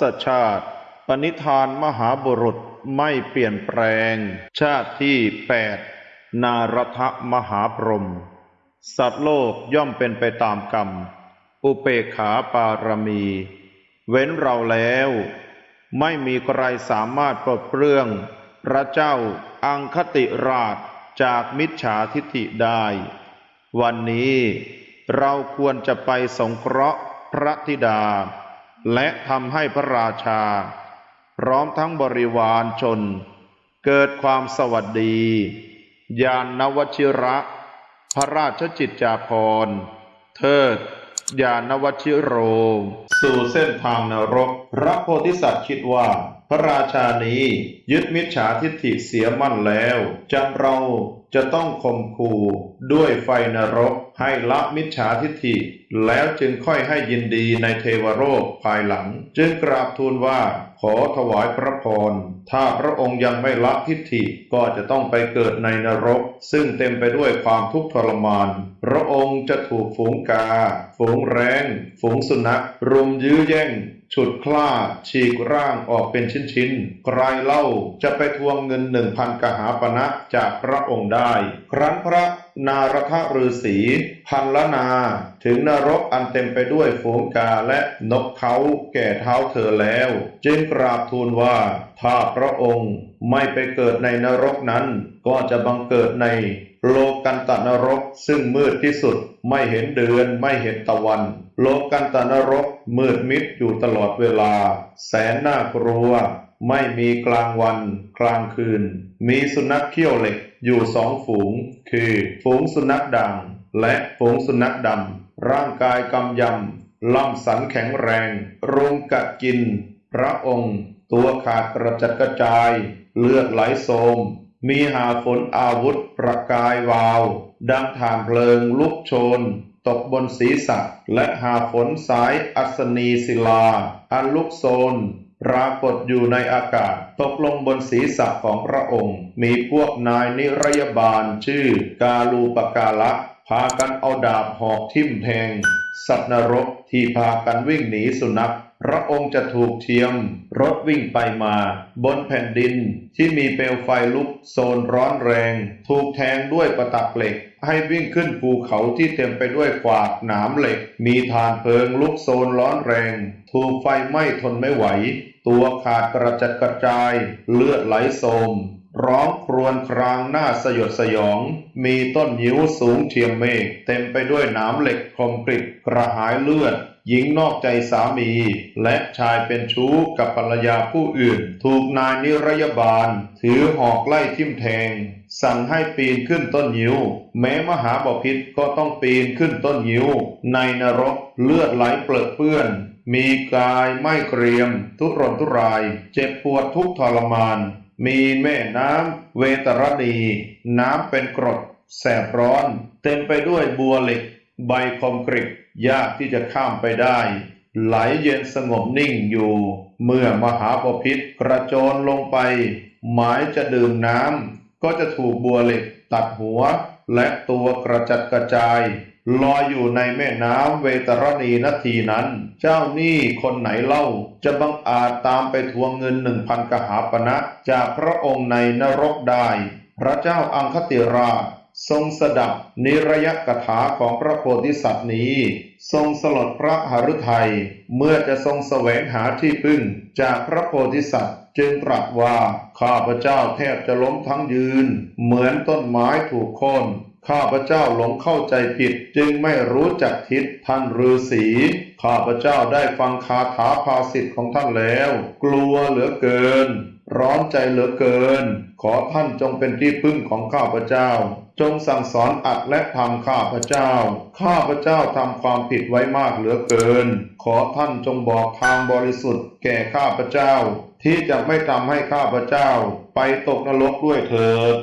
ศชาติ ปณิธานมหาบุรุษไม่เปลี่ยนแปลง ชาติที่แปดนารทมหาพรหมสัตว์โลกย่อมเป็นไปตามกรรม อุเปขาปารมี เว้นเราแล้ว ไม่มีใครสามารถปลดเปลื้อง พระเจ้าอังคติราชจากมิจฉาทิฐิได้ วันนี้เราควรจะไปสงเคราะห์พระธิดา และทำให้พระราชา พร้อมทั้งบริวารชน เกิดความสวัสดี ยานนวชิระ พระราชจิตจาภรณ์เทิดยานวชิโร สู่เส้นทางนรก พระโพธิสัตว์คิดว่า พระราชานี้ยึดมิจฉาทิฏฐิเสียมั่นแล้วจำเรา จะต้องข่มขู่ด้วยไฟนรกให้ละมิจฉาทิฏฐิ แล้วจึงค่อยให้ยินดีในเทวโลกภายหลัง จึงกราบทูลว่าขอถวายพระพร ถ้าพระองค์ยังไม่ละทิฏฐิก็จะต้องไปเกิดในนรก ซึ่งเต็มไปด้วยความทุกข์ทรมาน พระองค์จะถูกฝูงกา ฝูงแรง ฝูงสุนัข รุมยื้อแย่ง ฉุดคล้าฉีกร่างออกเป็นชิ้นๆใครเล่าจะไปทวงเงินหนึ่งพันกหาปณะจากพระองค์ได้ ครั้นพระนารทฤาษีพันละนา ถึงนรกอันเต็มไปด้วยฝูงกาและนกเขาแก่เท้าเธอแล้ว จึงกราบทูลว่า ถ้าพระองค์ไม่ไปเกิดในนรกนั้น ก็จะบังเกิดในโลกันตนรกซึ่งมืดที่สุดไม่เห็นเดือนไม่เห็นตะวัน โลกันตนรกมืดมิดอยู่ตลอดเวลา แสนน่ากลัว ไม่มีกลางวัน กลางคืน มีสุนัขเขี้ยวเหล็กอยู่สองฝูง คือฝูงสุนัขด่างและฝูงสุนัขดำร่างกายกำยำล่ำสันแข็งแรง รุมกัดกิน พระองค์ ตัวขาดกระจัดกระจาย เลือดไหลโสม มีหาฝนอาวุธประกายวาว ดังฐานเพลิงลุกโชน ตกบนศีรษะ และหาฝนสายอัศนีศิลา อันลุกโซนปรากฏอยู่ในอากาศ ตกลงบนศีรษะของพระองค์ มีพวกนายนิรยบาลชื่อกาลูปกาละ พากันเอาดาบหอกทิ่มแทง สัตว์นรกที่พากันวิ่งหนีสุนัข พระองค์จะถูกเทียม รถวิ่งไปมา บนแผ่นดินที่มีเปลวไฟลุกโซนร้อนแรง ถูกแทงด้วยประตักเหล็ก ให้วิ่งขึ้นภูเขาที่เต็มไปด้วยขวากหนามเหล็ก มีฐานเพลิงลุกโซนร้อนแรง ถูกไฟไหม้ทนไม่ไหว ตัวขาดกระจัดกระจาย เลือดไหลโสม ร้องครวญครางหน้าสยดสยอง มีต้นยิ้วสูงเทียมเมฆเต็มไปด้วยหนามเหล็กคมกริบกระหายเลือด หญิงนอกใจสามี และชายเป็นชู้กับภรรยาผู้อื่น ถูกนายนิรยบาล ถือหอกไล่ทิ่มแทง สั่งให้ปีนขึ้นต้นยิ้ว แม้มหาบพิษก็ต้องปีนขึ้นต้นยิ้ว ในนรกเลือดไหลเปลือเปื้อนมีกายไม่เกรียม ทุรนทุราย เจ็บปวดทุกทรมาน มีแม่น้ำเวตรณี น้ำเป็นกรด แสบร้อน เต็มไปด้วยบัวเหล็ก ใบคอมกริบยากที่จะข้ามไปได้ ไหลเย็นสงบนิ่งอยู่ เมื่อมหาปพิธกระโจนลงไป หมายจะดื่มน้ำก็จะถูกบัวเหล็กตัดหัว และตัวกระจัดกระจาย ลอยอยู่ในแม่น้ำเวตรณีนาทีนั้น เจ้าหนี้คนไหนเล่า จะบังอาจตามไปทวงเงินหนึ่งพันกหาปณะจากพระองค์ในนรกได้ พระเจ้าอังคติราชทรงสดับนิรยกถาของพระโพธิสัตว์นี้ ทรงสลดพระหฤทัย เมื่อจะทรงแสวงหาที่พึ่ง จากพระโพธิสัตว์ จึงตรัสว่า ข้าพเจ้าแทบจะล้มทั้งยืน เหมือนต้นไม้ถูกโค่น ข้าพเจ้าหลงเข้าใจผิดจึงไม่รู้จักทิศท่านฤาษีข้าพเจ้าได้ฟังคาถาภาสิทธิ์ของท่านแล้ว กลัวเหลือเกิน ร้อนใจเหลือเกิน ขอท่านจงเป็นที่พึ่งของข้าพเจ้า จงสั่งสอนอัดและทำข้าพเจ้า ข้าพเจ้าทำความผิดไว้มากเหลือเกิน ขอท่านจงบอกทางบริสุทธิ์ แก่ข้าพเจ้า ที่จะไม่ทำให้ข้าพเจ้า ไปตกนรกด้วยเถิด